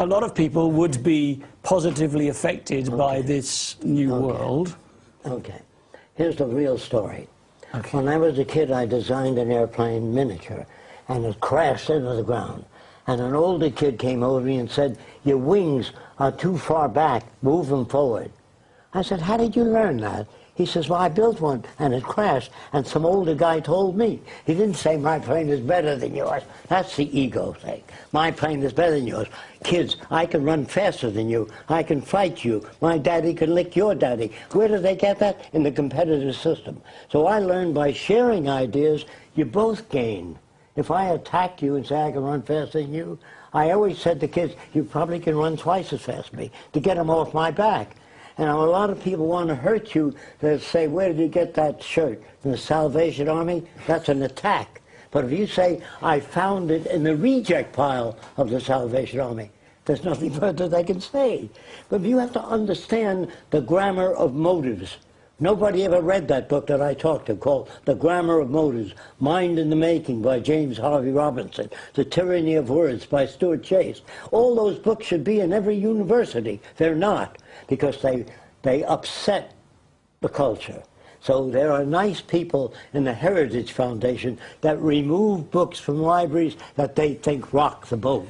a lot of people would be positively affected okay. by this new okay. world. Okay. Here's the real story. Okay. When I was a kid, I designed an airplane miniature, and it crashed into the ground. And an older kid came over me and said, your wings are too far back, move them forward. I said, how did you learn that? He says, well, I built one, and it crashed, and some older guy told me. He didn't say, my plane is better than yours. That's the ego thing. My plane is better than yours. Kids, I can run faster than you. I can fight you. My daddy can lick your daddy. Where do they get that? In the competitive system. So I learned by sharing ideas, you both gain. If I attack you and say I can run faster than you, I always said to kids, you probably can run twice as fast as me to get them off my back. And a lot of people want to hurt you. They say, where did you get that shirt? From the Salvation Army? That's an attack. But if you say, I found it in the reject pile of the Salvation Army, there's nothing further they can say. But you have to understand the grammar of motives. Nobody ever read that book that I talked to called The Grammar of Motives, Mind in the Making by James Harvey Robinson, The Tyranny of Words by Stuart Chase. All those books should be in every university. They're not because they, they upset the culture. So there are nice people in the Heritage Foundation that remove books from libraries that they think rock the boat.